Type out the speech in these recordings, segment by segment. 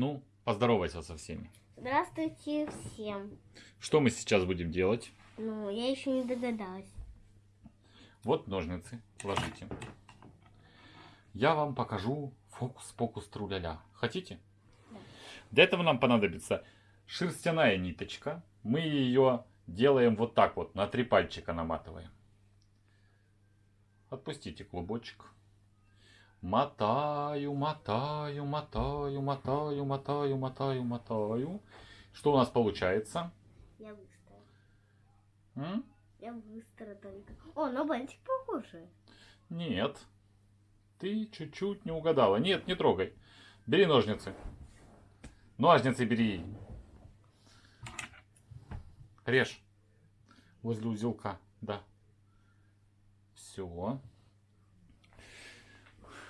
Ну, поздоровайся со всеми. Здравствуйте всем. Что мы сейчас будем делать? Ну, я еще не догадалась. Вот ножницы, ложите. Я вам покажу фокус-покус труляля. Хотите? Да. Для этого нам понадобится шерстяная ниточка. Мы ее делаем вот так вот, на три пальчика наматываем. Отпустите клубочек. Мотаю, мотаю, мотаю, мотаю, мотаю, мотаю, мотаю. Что у нас получается? Я быстро. М? Я быстро только. О, на бантик похоже. Нет. Ты чуть-чуть не угадала. Нет, не трогай. Бери ножницы. Ножницы бери. Режь. Возле узелка. Да. Все.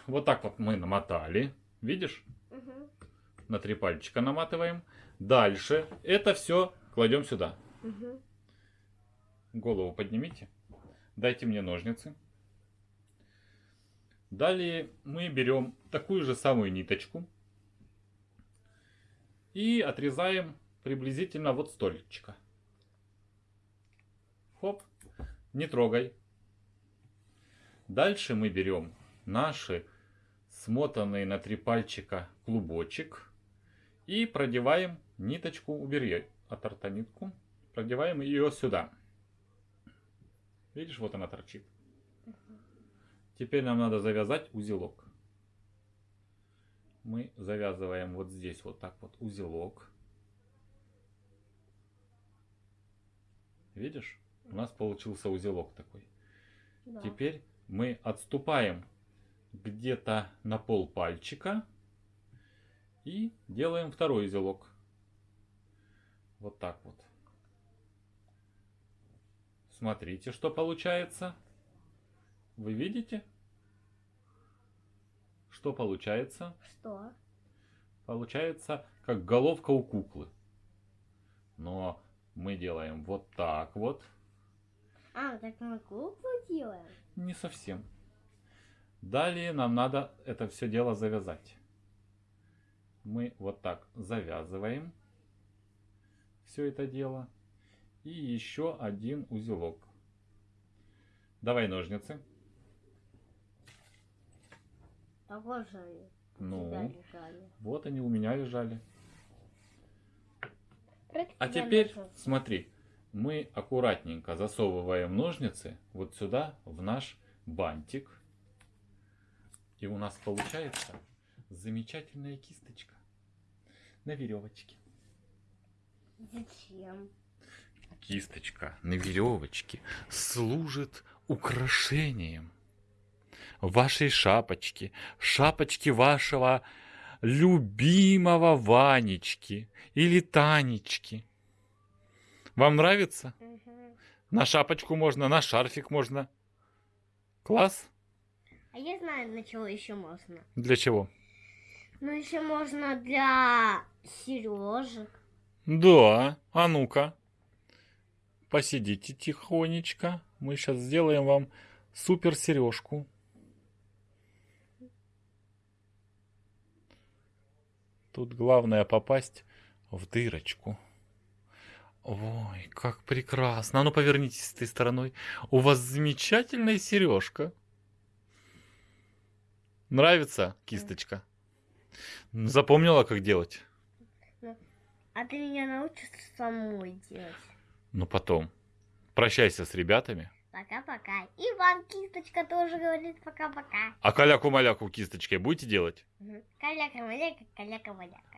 Вот так вот мы намотали. Видишь? Угу. На три пальчика наматываем. Дальше это все кладем сюда. Угу. Голову поднимите. Дайте мне ножницы. Далее мы берем такую же самую ниточку. И отрезаем приблизительно вот столечко. Хоп. Не трогай. Дальше мы берем наши смотанные на три пальчика клубочек. И продеваем ниточку, убери от рта нитку. Продеваем ее сюда. Видишь, вот она торчит. Теперь нам надо завязать узелок. Мы завязываем вот здесь вот так вот узелок. Видишь? У нас получился узелок такой. Да. Теперь мы отступаем где-то на пол пальчика и делаем второй узелок. Вот так вот. Смотрите, что получается. Вы видите? Что получается? Что? Получается, как головка у куклы. Но мы делаем вот так вот. А, так мы куклу делаем? Не совсем. Далее нам надо это все дело завязать. Мы вот так завязываем все это дело. И еще один узелок. Давай ножницы. А вот же Ну, вот они у меня лежали. А теперь ножницы? смотри, мы аккуратненько засовываем ножницы вот сюда, в наш бантик. И у нас получается замечательная кисточка на веревочке. Зачем? Кисточка на веревочке служит украшением вашей шапочки, шапочки вашего любимого Ванечки или Танечки. Вам нравится? Угу. На шапочку можно, на шарфик можно. Класс? А я знаю, на чего еще можно. Для чего? Ну, еще можно для сережек. Да, а ну-ка. Посидите тихонечко. Мы сейчас сделаем вам супер сережку. Тут главное попасть в дырочку. Ой, как прекрасно. А ну повернитесь с этой стороной. У вас замечательная сережка. Нравится кисточка? Запомнила, как делать? А ты меня научишь самой делать. Ну потом. Прощайся с ребятами. Пока-пока. И вам кисточка тоже говорит пока-пока. А каляку-маляку кисточкой будете делать? Мгм. Каляка-маляка, каляка-маляка.